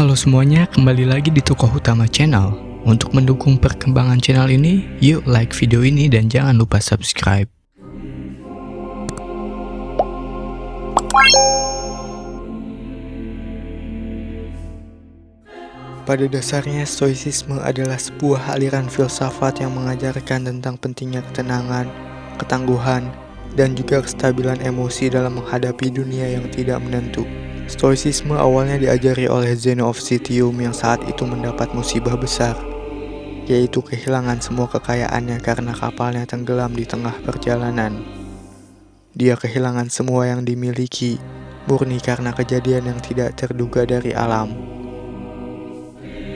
Halo semuanya, kembali lagi di Tokoh Utama Channel. Untuk mendukung perkembangan channel ini, yuk like video ini dan jangan lupa subscribe. Pada dasarnya, stoicisme adalah sebuah aliran filsafat yang mengajarkan tentang pentingnya ketenangan, ketangguhan, dan juga kestabilan emosi dalam menghadapi dunia yang tidak menentu. Stoicisme awalnya diajari oleh Zeno of Citium yang saat itu mendapat musibah besar, yaitu kehilangan semua kekayaannya karena kapalnya tenggelam di tengah perjalanan. Dia kehilangan semua yang dimiliki, murni karena kejadian yang tidak terduga dari alam.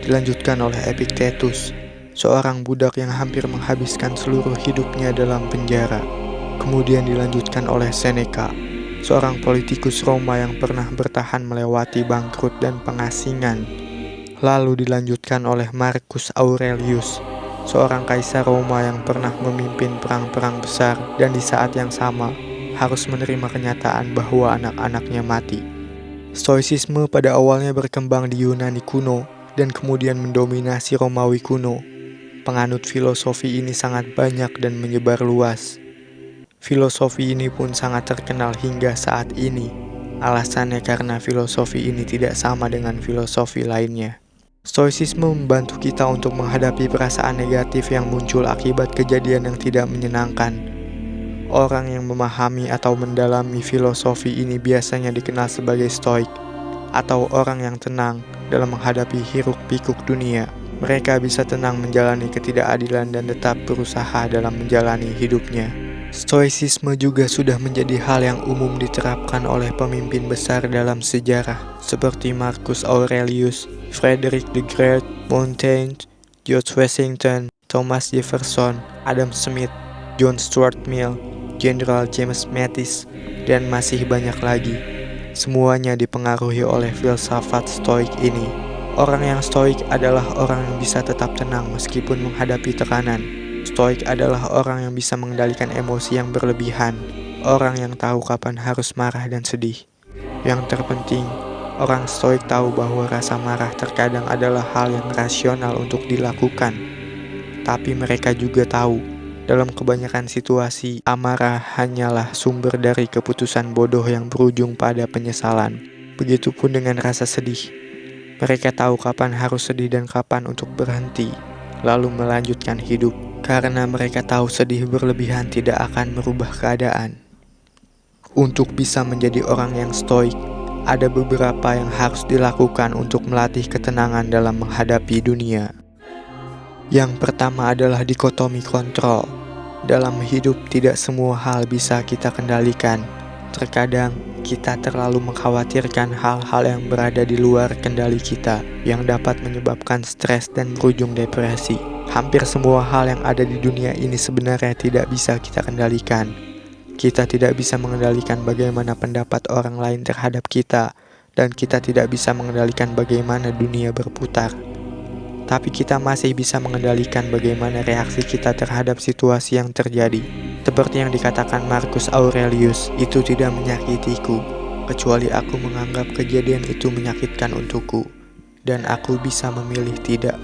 Dilanjutkan oleh Epictetus, seorang budak yang hampir menghabiskan seluruh hidupnya dalam penjara. Kemudian dilanjutkan oleh Seneca, seorang politikus Roma yang pernah bertahan melewati bangkrut dan pengasingan. Lalu dilanjutkan oleh Marcus Aurelius, seorang kaisar Roma yang pernah memimpin perang-perang besar dan di saat yang sama harus menerima kenyataan bahwa anak-anaknya mati. Stoicisme pada awalnya berkembang di Yunani kuno dan kemudian mendominasi Romawi kuno. Penganut filosofi ini sangat banyak dan menyebar luas. Filosofi ini pun sangat terkenal hingga saat ini. Alasannya karena filosofi ini tidak sama dengan filosofi lainnya. Stoicisme membantu kita untuk menghadapi perasaan negatif yang muncul akibat kejadian yang tidak menyenangkan. Orang yang memahami atau mendalami filosofi ini biasanya dikenal sebagai stoik, atau orang yang tenang dalam menghadapi hiruk-pikuk dunia. Mereka bisa tenang menjalani ketidakadilan dan tetap berusaha dalam menjalani hidupnya. Stoicisme juga sudah menjadi hal yang umum diterapkan oleh pemimpin besar dalam sejarah seperti Marcus Aurelius, Frederick the Great, Montaigne, George Washington, Thomas Jefferson, Adam Smith, John Stuart Mill, General James Mattis, dan masih banyak lagi. Semuanya dipengaruhi oleh filsafat stoik ini. Orang yang stoik adalah orang yang bisa tetap tenang meskipun menghadapi tekanan. Stoik adalah orang yang bisa mengendalikan emosi yang berlebihan, orang yang tahu kapan harus marah dan sedih. Yang terpenting, orang stoik tahu bahwa rasa marah terkadang adalah hal yang rasional untuk dilakukan. Tapi mereka juga tahu, dalam kebanyakan situasi, amarah hanyalah sumber dari keputusan bodoh yang berujung pada penyesalan. Begitupun dengan rasa sedih. Mereka tahu kapan harus sedih dan kapan untuk berhenti, lalu melanjutkan hidup karena mereka tahu sedih berlebihan tidak akan merubah keadaan. Untuk bisa menjadi orang yang stoik, ada beberapa yang harus dilakukan untuk melatih ketenangan dalam menghadapi dunia. Yang pertama adalah dikotomi kontrol. Dalam hidup, tidak semua hal bisa kita kendalikan. Terkadang, kita terlalu mengkhawatirkan hal-hal yang berada di luar kendali kita, yang dapat menyebabkan stres dan berujung depresi. Hampir semua hal yang ada di dunia ini sebenarnya tidak bisa kita kendalikan. Kita tidak bisa mengendalikan bagaimana pendapat orang lain terhadap kita, dan kita tidak bisa mengendalikan bagaimana dunia berputar. Tapi kita masih bisa mengendalikan bagaimana reaksi kita terhadap situasi yang terjadi. Seperti yang dikatakan Marcus Aurelius, itu tidak menyakitiku, kecuali aku menganggap kejadian itu menyakitkan untukku, dan aku bisa memilih tidak.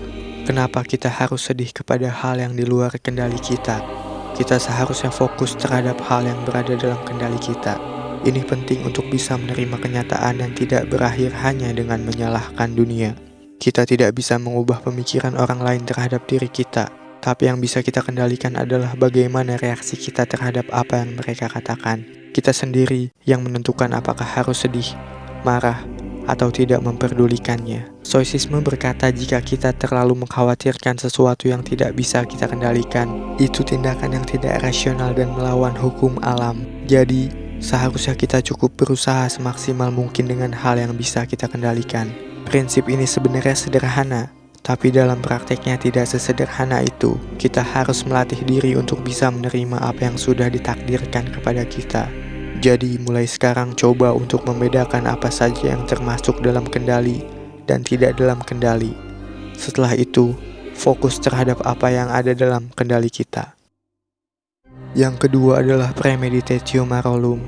Kenapa kita harus sedih kepada hal yang di luar kendali kita? Kita seharusnya fokus terhadap hal yang berada dalam kendali kita. Ini penting untuk bisa menerima kenyataan dan tidak berakhir hanya dengan menyalahkan dunia. Kita tidak bisa mengubah pemikiran orang lain terhadap diri kita, tapi yang bisa kita kendalikan adalah bagaimana reaksi kita terhadap apa yang mereka katakan. Kita sendiri yang menentukan apakah harus sedih, marah, atau tidak memperdulikannya. Stoicisme berkata jika kita terlalu mengkhawatirkan sesuatu yang tidak bisa kita kendalikan, itu tindakan yang tidak rasional dan melawan hukum alam. Jadi, seharusnya kita cukup berusaha semaksimal mungkin dengan hal yang bisa kita kendalikan. Prinsip ini sebenarnya sederhana, tapi dalam prakteknya tidak sesederhana itu. Kita harus melatih diri untuk bisa menerima apa yang sudah ditakdirkan kepada kita. Jadi mulai sekarang coba untuk membedakan apa saja yang termasuk dalam kendali dan tidak dalam kendali. Setelah itu, fokus terhadap apa yang ada dalam kendali kita. Yang kedua adalah premeditatio marolum,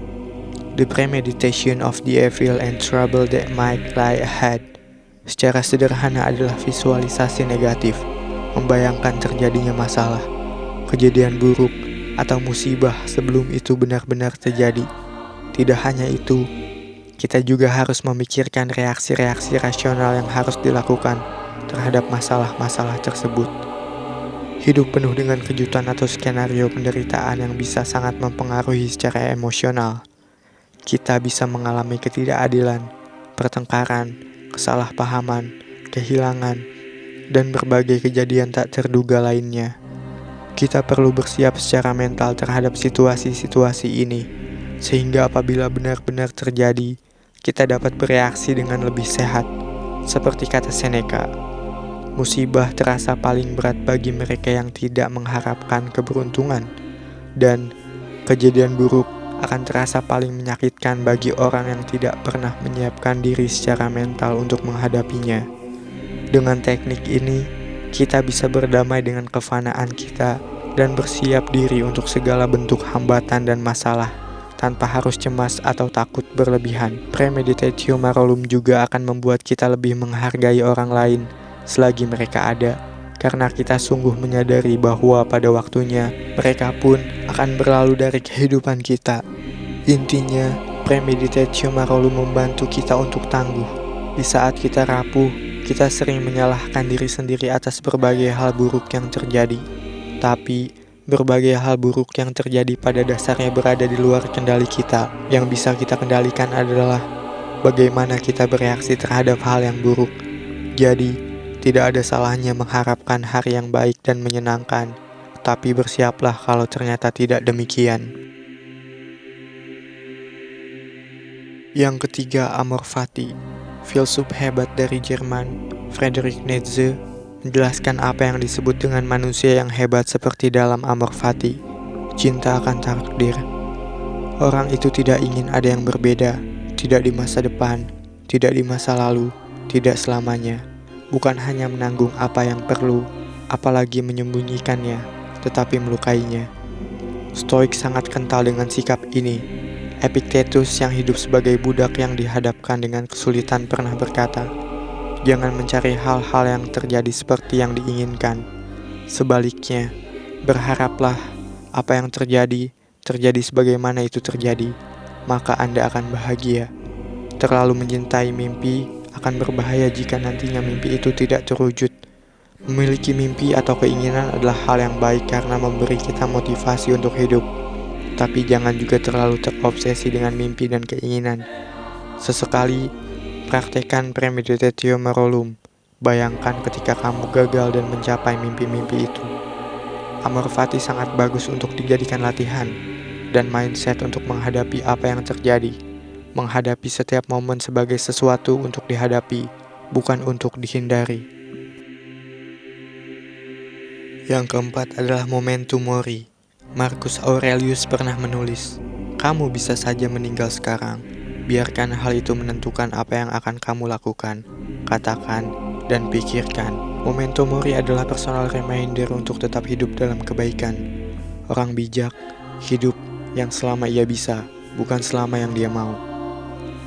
the premeditation of the evil and trouble that might lie ahead. secara sederhana adalah visualisasi negatif, membayangkan terjadinya masalah, kejadian buruk, atau musibah sebelum itu benar-benar terjadi. Tidak hanya itu, kita juga harus memikirkan reaksi-reaksi rasional yang harus dilakukan terhadap masalah-masalah tersebut. Hidup penuh dengan kejutan atau skenario penderitaan yang bisa sangat mempengaruhi secara emosional. Kita bisa mengalami ketidakadilan, pertengkaran, kesalahpahaman, kehilangan, dan berbagai kejadian tak terduga lainnya. Kita perlu bersiap secara mental terhadap situasi-situasi ini, sehingga apabila benar-benar terjadi, kita dapat bereaksi dengan lebih sehat. Seperti kata Seneca, musibah terasa paling berat bagi mereka yang tidak mengharapkan keberuntungan, dan kejadian buruk akan terasa paling menyakitkan bagi orang yang tidak pernah menyiapkan diri secara mental untuk menghadapinya. Dengan teknik ini, kita bisa berdamai dengan kefanaan kita dan bersiap diri untuk segala bentuk hambatan dan masalah tanpa harus cemas atau takut berlebihan. Premeditatio marolum juga akan membuat kita lebih menghargai orang lain selagi mereka ada karena kita sungguh menyadari bahwa pada waktunya mereka pun akan berlalu dari kehidupan kita. Intinya, premeditatio marolu membantu kita untuk tangguh. Di saat kita rapuh, kita sering menyalahkan diri sendiri atas berbagai hal buruk yang terjadi. Tapi, berbagai hal buruk yang terjadi pada dasarnya berada di luar kendali kita. Yang bisa kita kendalikan adalah bagaimana kita bereaksi terhadap hal yang buruk. Jadi, tidak ada salahnya mengharapkan hari yang baik dan menyenangkan, tapi bersiaplah kalau ternyata tidak demikian. Yang ketiga, Amor Fati, filsuf hebat dari Jerman, Friedrich Nietzsche, menjelaskan apa yang disebut dengan manusia yang hebat seperti dalam Amor Fati, cinta akan takdir. Orang itu tidak ingin ada yang berbeda, tidak di masa depan, tidak di masa lalu, tidak selamanya bukan hanya menanggung apa yang perlu, apalagi menyembunyikannya, tetapi melukainya. Stoik sangat kental dengan sikap ini. Epictetus yang hidup sebagai budak yang dihadapkan dengan kesulitan pernah berkata, Jangan mencari hal-hal yang terjadi seperti yang diinginkan. Sebaliknya, berharaplah apa yang terjadi, terjadi sebagaimana itu terjadi, maka Anda akan bahagia. Terlalu mencintai mimpi akan berbahaya jika nantinya mimpi itu tidak terwujud. Memiliki mimpi atau keinginan adalah hal yang baik karena memberi kita motivasi untuk hidup. Tapi jangan juga terlalu terobsesi dengan mimpi dan keinginan. Sesekali, praktekkan premeditatio merolum. Bayangkan ketika kamu gagal dan mencapai mimpi-mimpi itu. Amor fati sangat bagus untuk dijadikan latihan dan mindset untuk menghadapi apa yang terjadi menghadapi setiap momen sebagai sesuatu untuk dihadapi, bukan untuk dihindari. Yang keempat adalah momentum mori. Marcus Aurelius pernah menulis, "Kamu bisa saja meninggal sekarang. Biarkan hal itu menentukan apa yang akan kamu lakukan, katakan, dan pikirkan." Momentum mori adalah personal reminder untuk tetap hidup dalam kebaikan. Orang bijak hidup yang selama ia bisa, bukan selama yang dia mau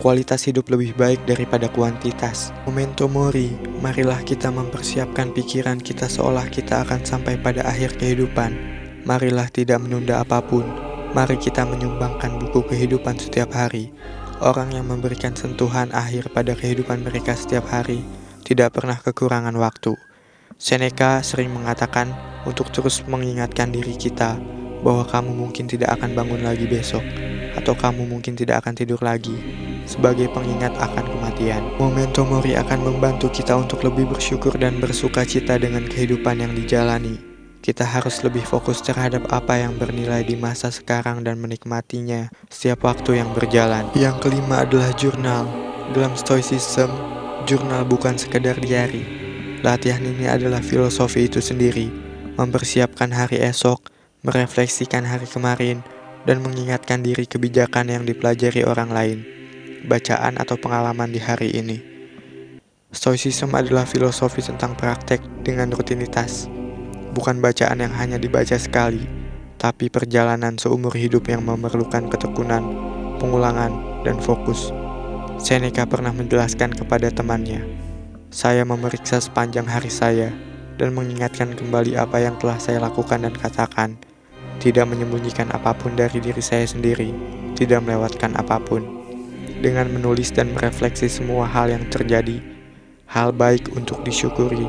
kualitas hidup lebih baik daripada kuantitas. Memento mori, marilah kita mempersiapkan pikiran kita seolah kita akan sampai pada akhir kehidupan. Marilah tidak menunda apa pun. Mari kita menyumbangkan buku kehidupan setiap hari. Orang yang memberikan sentuhan akhir pada kehidupan mereka setiap hari tidak pernah kekurangan waktu. Seneca sering mengatakan untuk terus mengingatkan diri kita bahwa kamu mungkin tidak akan bangun lagi besok, atau kamu mungkin tidak akan tidur lagi sebagai pengingat akan kematian. Momentum Mori akan membantu kita untuk lebih bersyukur dan bersuka cita dengan kehidupan yang dijalani. Kita harus lebih fokus terhadap apa yang bernilai di masa sekarang dan menikmatinya setiap waktu yang berjalan. Yang kelima adalah jurnal. Dalam Stoicism, jurnal bukan sekedar diary. Latihan ini adalah filosofi itu sendiri, mempersiapkan hari esok, merefleksikan hari kemarin, dan mengingatkan diri kebijakan yang dipelajari orang lain bacaan atau pengalaman di hari ini. Stoicism adalah filosofi tentang praktek dengan rutinitas, bukan bacaan yang hanya dibaca sekali, tapi perjalanan seumur hidup yang memerlukan ketekunan, pengulangan, dan fokus. Seneca pernah menjelaskan kepada temannya, Saya memeriksa sepanjang hari saya dan mengingatkan kembali apa yang telah saya lakukan dan katakan. Tidak menyembunyikan apa pun dari diri saya sendiri, tidak melewatkan apa pun. Dengan menulis dan merefleksi semua hal yang terjadi, hal baik untuk disyukuri,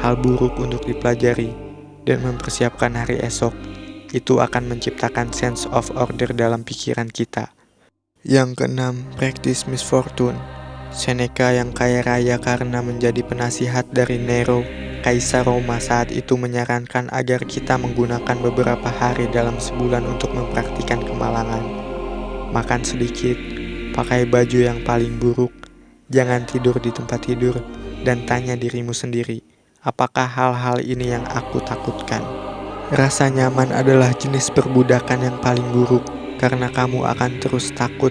hal buruk untuk dipelajari, dan mempersiapkan hari esok, itu akan menciptakan sense of order dalam pikiran kita. Yang keenam, practice misfortune. Seneca yang kaya raya karena menjadi penasihat dari Nero Kaisar Roma saat itu menyarankan agar kita menggunakan beberapa hari dalam sebulan untuk mempraktikkan kemalangan. Makan sedikit, pakai baju yang paling buruk, jangan tidur di tempat tidur, dan tanya dirimu sendiri, apakah hal-hal ini yang aku takutkan? Rasa nyaman adalah jenis perbudakan yang paling buruk, karena kamu akan terus takut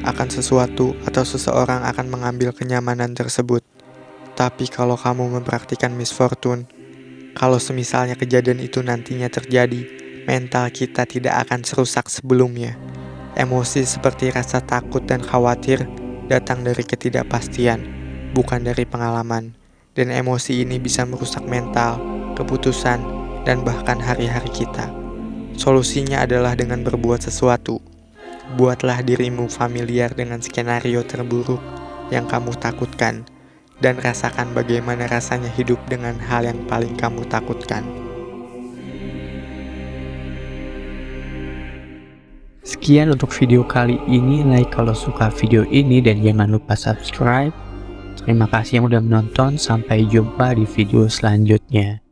akan sesuatu atau seseorang akan mengambil kenyamanan tersebut. Tapi kalau kamu mempraktikkan misfortune, kalau semisalnya kejadian itu nantinya terjadi, mental kita tidak akan serusak sebelumnya. Emosi seperti rasa takut dan khawatir datang dari ketidakpastian, bukan dari pengalaman. Dan emosi ini bisa merusak mental, keputusan, dan bahkan hari-hari kita. Solusinya adalah dengan berbuat sesuatu. Buatlah dirimu familiar dengan skenario terburuk yang kamu takutkan dan rasakan bagaimana rasanya hidup dengan hal yang paling kamu takutkan. Sekian untuk video kali ini, like kalau suka video ini dan jangan lupa subscribe. Terima kasih yang udah menonton, sampai jumpa di video selanjutnya.